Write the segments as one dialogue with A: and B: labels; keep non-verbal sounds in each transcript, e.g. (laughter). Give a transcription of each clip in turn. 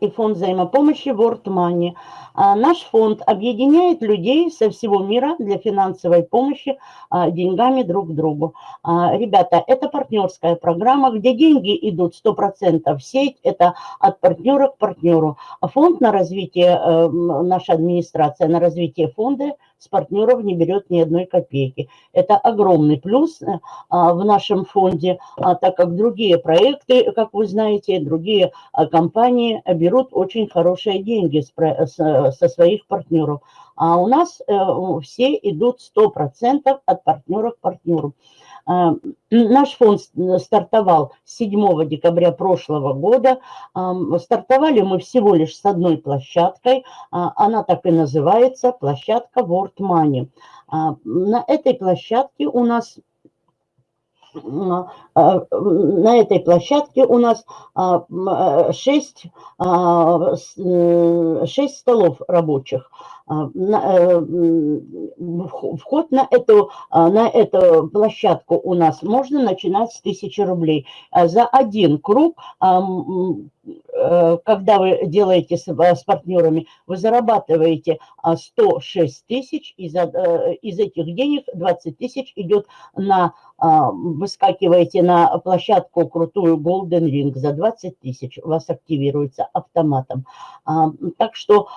A: и фонд взаимопомощи World Money. А, наш фонд объединяет людей со всего мира для финансовой помощи а, деньгами друг другу. А, ребята, это партнерская программа, где деньги идут 100% в сеть, это от партнера к партнеру. Фонд на развитие, э, наша администрация на развитие фонда с партнеров не берет ни одной копейки. Это огромный плюс э, в нашем фонде, так как другие проекты, как вы знаете, другие компании берут очень хорошие деньги со своих партнеров. А у нас э, все идут 100% от партнера к партнеру. Э, наш фонд стартовал 7 декабря прошлого года. Стартовали мы всего лишь с одной площадкой. А, она так и называется, площадка World Money. А, на этой площадке у нас а, на этой площадке у нас 6, а, 6 а, столов рабочих. Э, вход на эту, на эту площадку у нас можно начинать с 1000 рублей. За один круг когда вы делаете с, э, с партнерами, вы зарабатываете 106 а, тысяч, из, э, из этих денег 20 тысяч идет на, а, выскакиваете на площадку крутую Golden Ring за 20 тысяч, у вас активируется автоматом. А, так что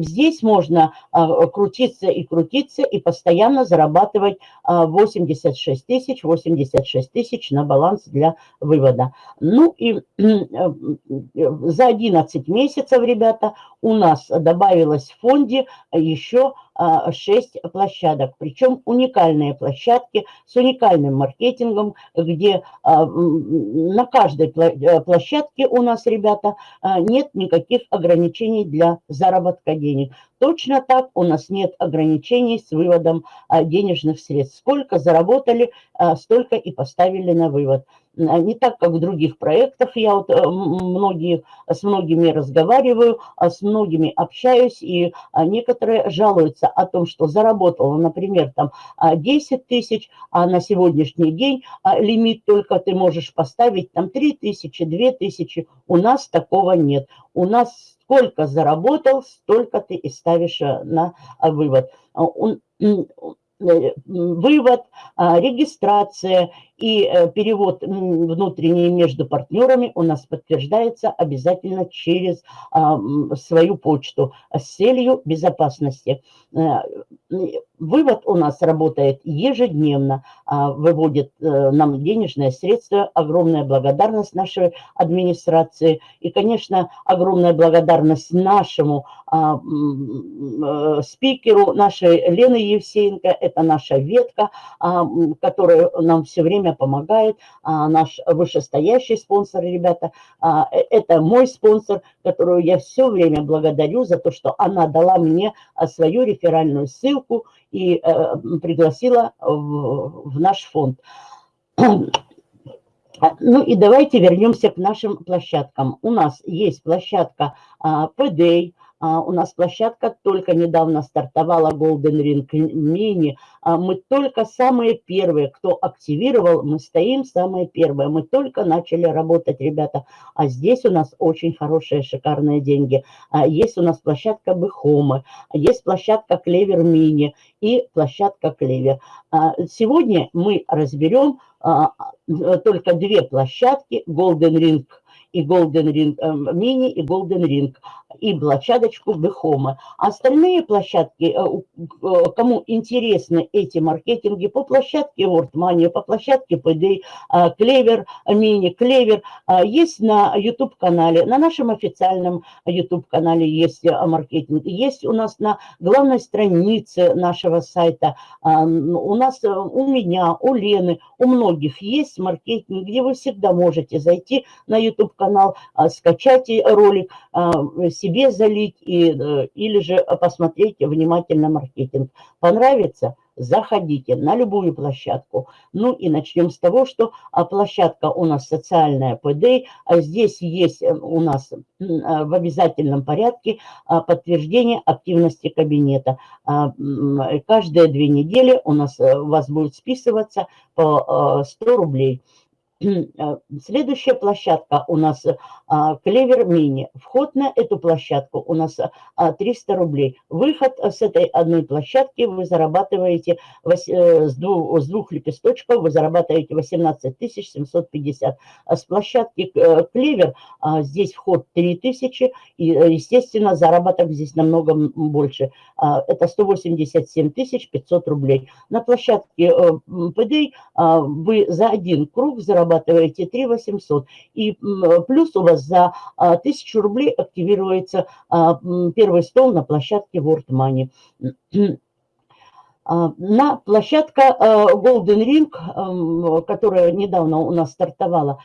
A: здесь можно крутиться и крутиться и постоянно зарабатывать 86 тысяч, 86 тысяч на баланс для вывода. Ну и за 11 месяцев, ребята, у нас добавилось в фонде еще 6 а, площадок. Причем уникальные площадки с уникальным маркетингом, где а, на каждой э, площадке у нас, ребята, а, нет никаких ограничений для заработка денег. Точно так у нас нет ограничений с выводом денежных средств. Сколько заработали, столько и поставили на вывод. Не так, как в других проектах. Я вот э, многие, с многими разговариваю, с многими общаюсь, и некоторые жалуются о том, что заработала, например, там 10 а, тысяч, а на сегодняшний день а, лимит только ты можешь поставить там 3 тысячи, 2 тысячи. У нас такого нет. У нас сколько заработал, столько ты и ставишь э, на а, вывод. Э, вывод, регистрация и э, перевод внутренний между партнерами у нас подтверждается обязательно через свою почту с целью безопасности. Э, вывод у нас работает ежедневно, а, выводит э, нам денежные средства. Огромная благодарность нашей администрации. И, конечно, огромная благодарность нашему а, спикеру, нашей Лены Евсеенко. Это наша ветка, а, которая нам все время время помогает, а, наш вышестоящий спонсор, ребята, а, э, это мой спонсор, которую я все время благодарю за то, что она дала мне а, свою реферальную ссылку и э, пригласила в, в наш фонд. Ну и давайте вернемся к нашим площадкам. У нас есть площадка PDA, а, у нас площадка только недавно стартовала Golden Ring Mini. А, мы только самые первые, кто активировал, мы стоим самые первые. Мы только начали работать, ребята. А здесь у нас очень хорошие, шикарные деньги. А, есть у нас площадка Бехомы, есть площадка Клевер Мини и площадка Клевер. Сегодня мы разберем только две площадки Golden Ring и Golden Ring Mini и Golden Ring и площадочку Бехома. Остальные площадки, э, э, кому интересны эти маркетинги, по площадке WordMoney, по площадке PD, Клевер, Мини, Клевер, есть на YouTube-канале, на нашем официальном YouTube-канале есть э, маркетинг, есть у нас на главной странице нашего сайта, у нас, у меня, у Лены, у многих есть маркетинг, где вы всегда можете зайти на YouTube-канал, скачать ролик, себе залить и, э, или же посмотреть внимательно маркетинг. Понравится? Заходите на любую площадку. Ну и начнем с того, что а, площадка у нас социальная ПД. А здесь есть э, у нас а, в обязательном порядке подтверждение активности кабинета. Каждые две недели у нас у вас будет списываться по 100 рублей. Э, следующая площадка у нас а, Клевер Мини. Вход на эту площадку у нас 300 а, рублей. Выход с этой одной площадки вы зарабатываете э, с двух, лепесточков, вы зарабатываете 18 750. А с площадки э, Клевер здесь вход 3000 и, естественно, заработок здесь намного больше. Это 187 500 рублей. На площадке ПД вы за один круг зарабатываете зарабатываете 3 800. И плюс у вас за 1000 а, рублей активируется а, первый стол на площадке World Money. А, на площадка Golden Ring, которая недавно у нас стартовала,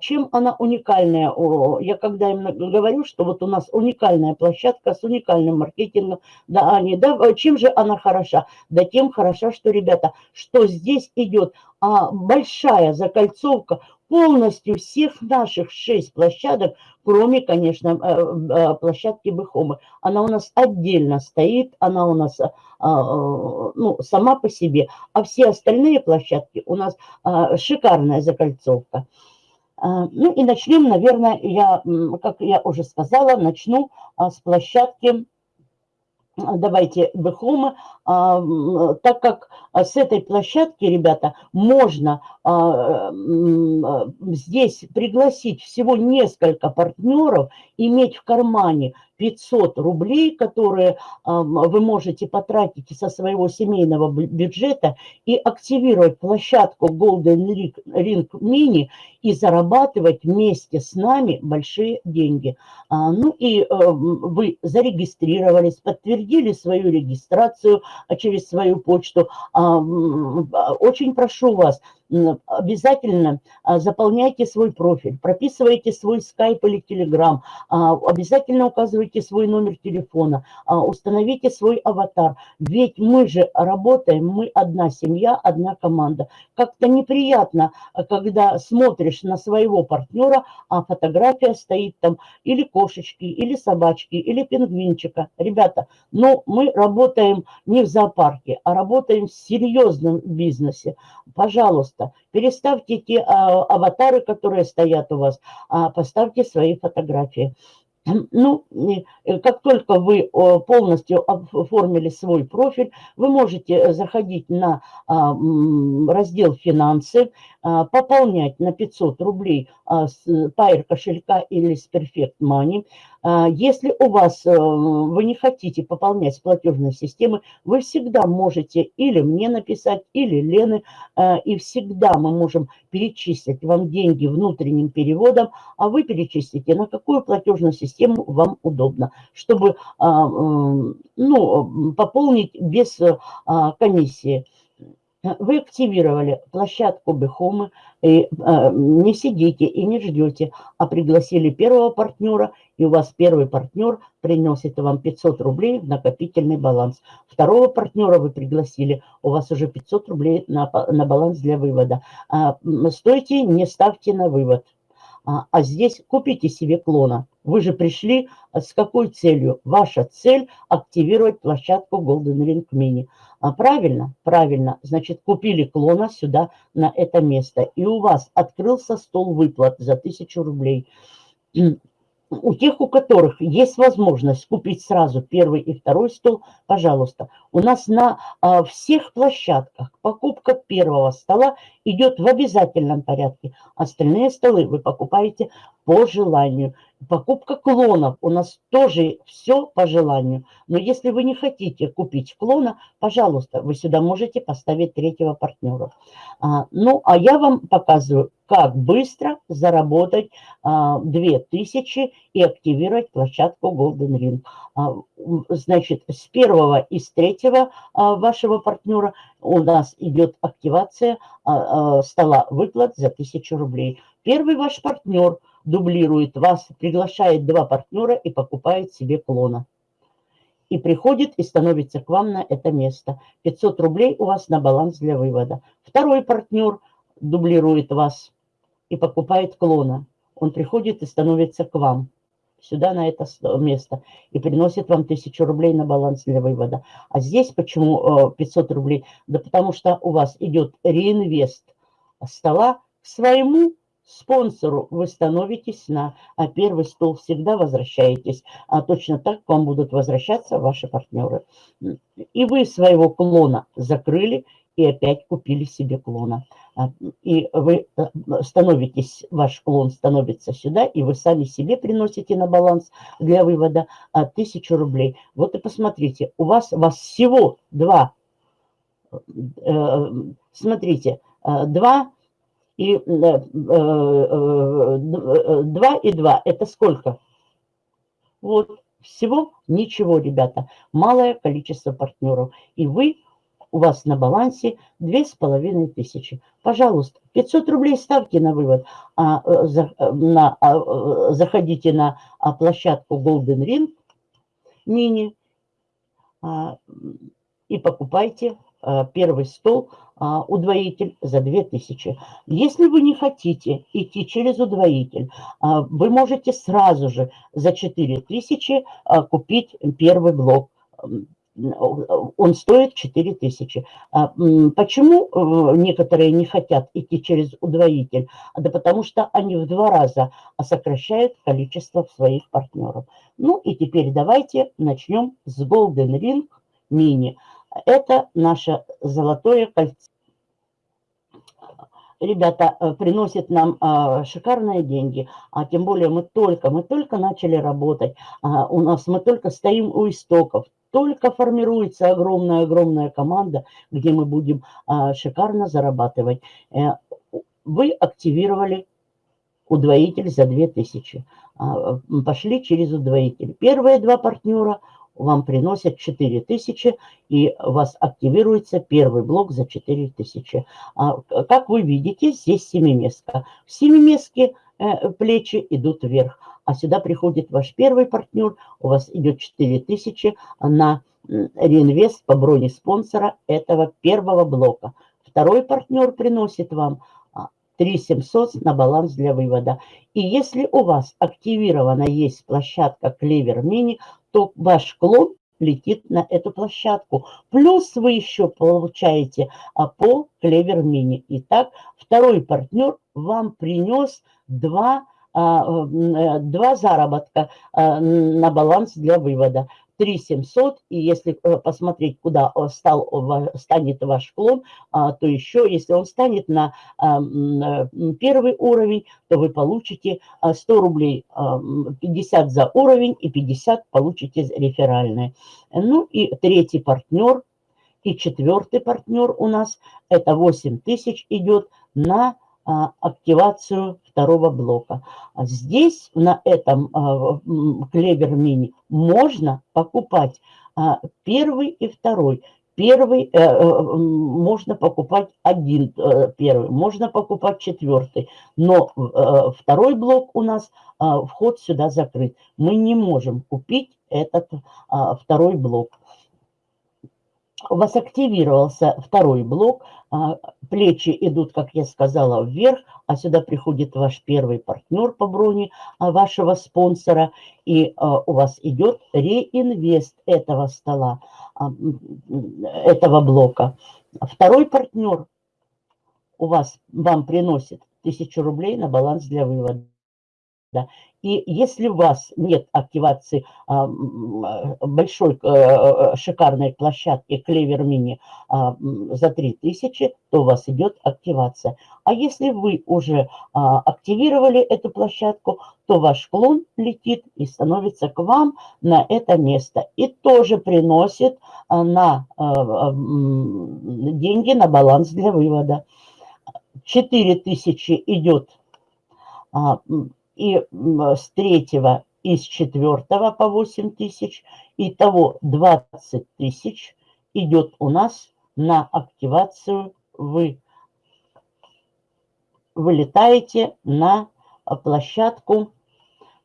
A: чем она уникальная? Я когда им говорю, что вот у нас уникальная площадка с уникальным маркетингом, да, они, да, чем же она хороша? Да тем хороша, что, ребята, что здесь идет а, большая закольцовка полностью всех наших шесть площадок, кроме, конечно, э, э, площадки Бехомы. Она у нас отдельно стоит, она у нас а, а, ну, сама по себе, а все остальные площадки у нас а, шикарная закольцовка. Ну и начнем, наверное, я, как я уже сказала, начну с площадки давайте Бехома, так как с этой площадки, ребята, можно а, здесь пригласить всего несколько партнеров, иметь в кармане 500 рублей, которые вы можете потратить со своего семейного бюджета и активировать площадку Golden Ring Mini и зарабатывать вместе с нами большие деньги. А, ну и э, вы зарегистрировались, подтвердили свою регистрацию через свою почту. А, очень прошу вас, обязательно а, заполняйте свой профиль, прописывайте свой скайп или телеграм, обязательно указывайте свой номер телефона, а, установите свой аватар. Ведь мы же работаем, мы одна семья, одна команда. Как-то неприятно, а, когда смотришь на своего партнера, а фотография стоит там или кошечки, или собачки, или пингвинчика. Ребята, ну мы работаем не в зоопарке, а работаем в серьезном бизнесе. Пожалуйста, пожалуйста, переставьте те а, аватары, которые стоят у вас, а поставьте свои фотографии. Ну, э, как только вы полностью оформили свой профиль, вы можете заходить на а, раздел «Финансы», а, пополнять на 500 рублей а, с Pair кошелька или с Perfect Money. А, если у вас, э, вы не хотите пополнять с платежной системы, вы всегда можете или мне написать, или Лены, и всегда мы можем перечислить вам деньги внутренним переводом, а вы перечислите, на какую платежную систему вам удобно, чтобы ну, пополнить без комиссии. Вы активировали площадку Бехомы, и э, не сидите и не ждете, а пригласили первого партнера, и у вас первый партнер приносит вам 500 рублей в накопительный баланс. Второго партнера вы пригласили, у вас уже 500 рублей на, на баланс для вывода. А, стойте, не ставьте на вывод. А, а здесь купите себе клона. Вы же пришли а, с какой целью? Ваша цель – активировать площадку Golden Ring Mini. А правильно? Правильно. Значит, купили клона сюда, на это место. И у вас открылся стол выплат за 1000 рублей у тех, у которых есть возможность купить сразу первый и второй стол, пожалуйста. У нас на а, всех площадках покупка первого стола идет в обязательном порядке. Остальные столы вы покупаете по желанию. Покупка клонов у нас тоже все по желанию. Но если вы не хотите купить клона, пожалуйста, вы сюда можете поставить третьего партнера. А, ну, а я вам показываю, как быстро заработать а, 2000 и активировать площадку Golden Ring. А, значит, с первого и с третьего а, вашего партнера у нас идет активация а, а, стола выплат за 1000 рублей. Первый ваш партнер – дублирует вас, приглашает два партнера и покупает себе клона. И приходит и становится к вам на это место. 500 рублей у вас на баланс для вывода. Второй партнер дублирует вас и покупает клона. Он приходит и становится к вам сюда, на это место, и приносит вам 1000 рублей на баланс для вывода. А здесь почему 500 э, рублей? Да потому что у вас идет реинвест стола к своему спонсору вы становитесь на а первый стол, всегда возвращаетесь. А точно так к вам будут возвращаться ваши партнеры. И вы своего клона закрыли и опять купили себе клона. А, и вы э, становитесь, ваш клон становится сюда, и вы сами себе приносите на баланс для вывода а, тысячу рублей. Вот и посмотрите, у вас, у вас всего два, э, смотрите, два и 2 э, и 2 это сколько? Вот, всего ничего, ребята. Малое количество партнеров. И вы, у вас на балансе половиной тысячи. Пожалуйста, 500 рублей ставьте на вывод. А, э, за, э, на, а, заходите на а, площадку Golden Ring мини а, и покупайте первый стол а, удвоитель за 2000. Если вы не хотите идти через удвоитель, а, вы можете сразу же за 4000 а, купить первый блок. Он стоит 4000. Почему э, некоторые не хотят идти через удвоитель? Да потому что они в два раза сокращают количество своих партнеров. Ну и теперь давайте начнем с Golden Ring Mini. Это наше золотое кольцо. Ребята, э, приносит нам а, шикарные деньги, а тем более мы только, мы только начали работать, а, у нас мы только стоим у истоков, только формируется огромная-огромная команда, где мы будем а, шикарно зарабатывать. Э, вы активировали удвоитель за 2000, пошли через удвоитель. Первые два партнера – вам приносят 4000, и у вас активируется первый блок за 4000. А, как вы видите, здесь семиместка. В семиместке э, плечи идут вверх, а сюда приходит ваш первый партнер, у вас идет 4000 на реинвест по броне спонсора этого первого блока. Второй партнер приносит вам 3700 на баланс для вывода. И если у вас активирована есть площадка Клевер Мини, то ваш клон летит на эту площадку. Плюс вы еще получаете по Клевер Мини. Итак, второй партнер вам принес два, а, э, два заработка а, на баланс для вывода. 3700, и если э, посмотреть, куда э, стал, станет ваш клон, а, то еще, если он станет на а, э, первый уровень, то вы получите 100 рублей, 50 а, за уровень и 50 получите реферальные. Ну и третий партнер, и четвертый партнер у нас, это 8000 идет на активацию второго блока. А здесь, на этом клевер мини, можно покупать а, первый и второй. Первый э, э, можно покупать один э, первый, можно покупать четвертый, но второй блок у нас, вход сюда закрыт. Мы не можем купить этот второй блок у вас активировался второй блок, а, плечи идут, как я сказала, вверх, а сюда приходит ваш первый партнер по броне а, вашего спонсора, и а, у вас идет реинвест этого стола, этого блока. Второй партнер у вас, вам приносит 1000 рублей на баланс для вывода. И если у вас нет активации а, большой а, шикарной площадки Клевер Мини а, за 3000, то у вас идет активация. А если вы уже а, активировали эту площадку, то ваш клон летит и становится к вам на это место. И тоже приносит а, на а, деньги на баланс для вывода. 4000 идет а, и с третьего и с четвертого по 8 тысяч. Итого 20 тысяч идет у нас на активацию. Вы вылетаете на площадку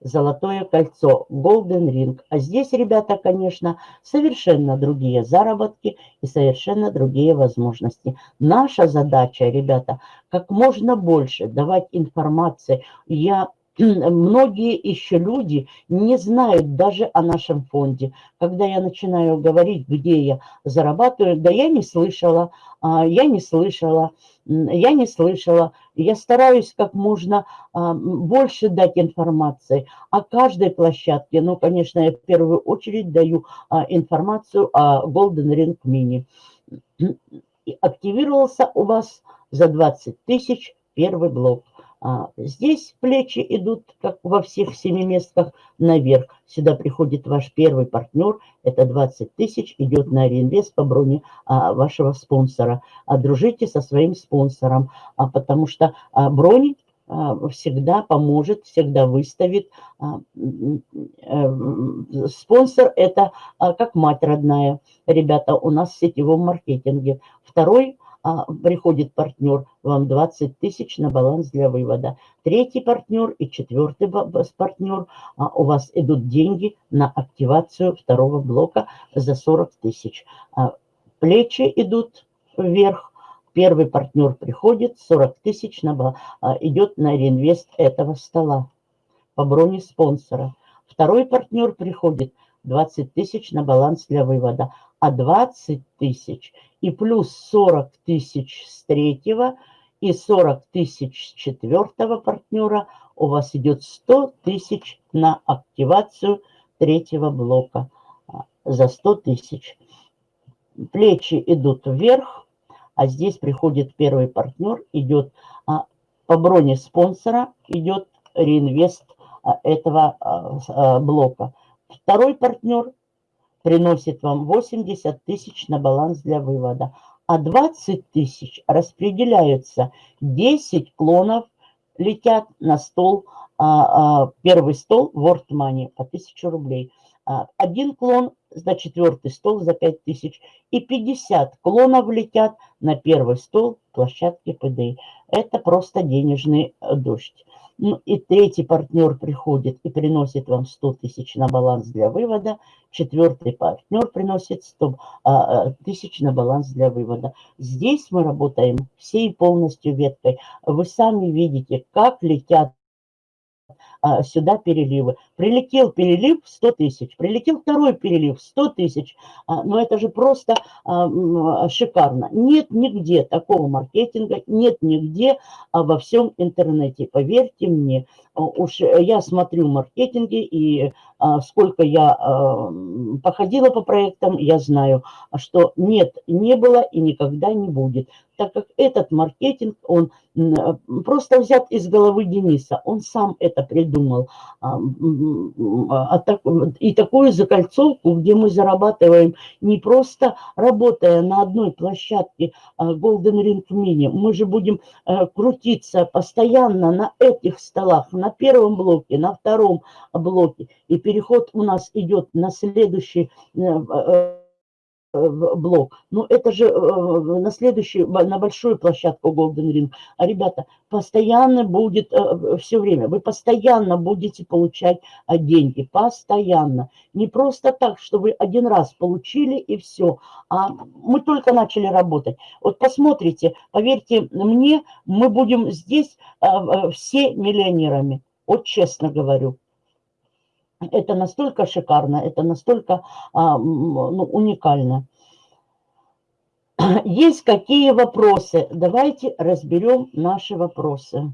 A: Золотое кольцо, Golden Ring. А здесь, ребята, конечно, совершенно другие заработки и совершенно другие возможности. Наша задача, ребята, как можно больше давать информации. Я многие еще люди не знают даже о нашем фонде. Когда я начинаю говорить, где я зарабатываю, да я не слышала, а, я не слышала, я не слышала. Я стараюсь как можно а, больше дать информации о каждой площадке. Ну, конечно, я в первую очередь даю а, информацию о Golden Ring Mini. Активировался у вас за 20 тысяч первый блок. А здесь плечи идут, как во всех семиместках, наверх. Сюда приходит ваш первый партнер, это 20 тысяч, идет на реинвест по броне а, вашего спонсора. А дружите со своим спонсором, а, потому что а, брони а, всегда поможет, всегда выставит. А, э, спонсор – это как мать родная. Ребята, у нас в сетевом маркетинге. Второй а, приходит партнер, вам 20 тысяч на баланс для вывода. Третий партнер и четвертый партнер, а, у вас идут деньги на активацию второго блока за 40 тысяч. А, плечи идут вверх, первый партнер приходит, 40 тысяч на, а, идет на реинвест этого стола по броне спонсора. Второй партнер приходит, 20 тысяч на баланс для вывода, а 20 тысяч – и плюс 40 тысяч с третьего и 40 тысяч с четвертого партнера, у вас идет 100 тысяч на активацию третьего блока а, за 100 тысяч. Плечи идут вверх, а здесь приходит первый партнер, идет а, по броне спонсора, идет реинвест а, этого блока. Второй партнер приносит вам 80 тысяч на баланс для вывода. А 20 тысяч распределяются. 10 клонов летят на стол, а, а, первый стол World Money по 1000 рублей. А, один клон за четвертый стол за 5 тысяч. И 50 клонов летят на первый стол площадки ПД. Это просто денежный дождь. Ну и третий партнер приходит и приносит вам 100 тысяч на баланс для вывода. Четвертый партнер приносит 100 а, а, тысяч на баланс для вывода. Здесь мы работаем всей полностью веткой. Вы сами видите, как летят а, сюда переливы. Прилетел перелив 100 тысяч, прилетел второй перелив 100 тысяч. А, но это же просто а, шикарно. Нет нигде такого маркетинга, нет нигде во всем интернете. Поверьте мне, уж я смотрю маркетинги и сколько я походила по проектам, я знаю, что нет, не было и никогда не будет так как этот маркетинг, он просто взят из головы Дениса, он сам это придумал. А, а и такую закольцовку, где мы зарабатываем не просто работая на одной площадке а, Golden Ring Mini, мы же будем э, крутиться постоянно на этих столах, на первом блоке, на втором блоке, и переход у нас идет на следующий э, э, блок. Ну, это же э, на следующую, на большую площадку Golden Ring. А, ребята, постоянно будет, э, все время, вы постоянно будете получать а, деньги, постоянно. Не просто так, что вы один раз получили и все. А мы только начали работать. Вот посмотрите, поверьте мне, мы будем здесь все миллионерами. Вот честно говорю. Это настолько шикарно, это настолько а, ну, уникально. (clears throat) Есть какие вопросы? Давайте разберем наши вопросы.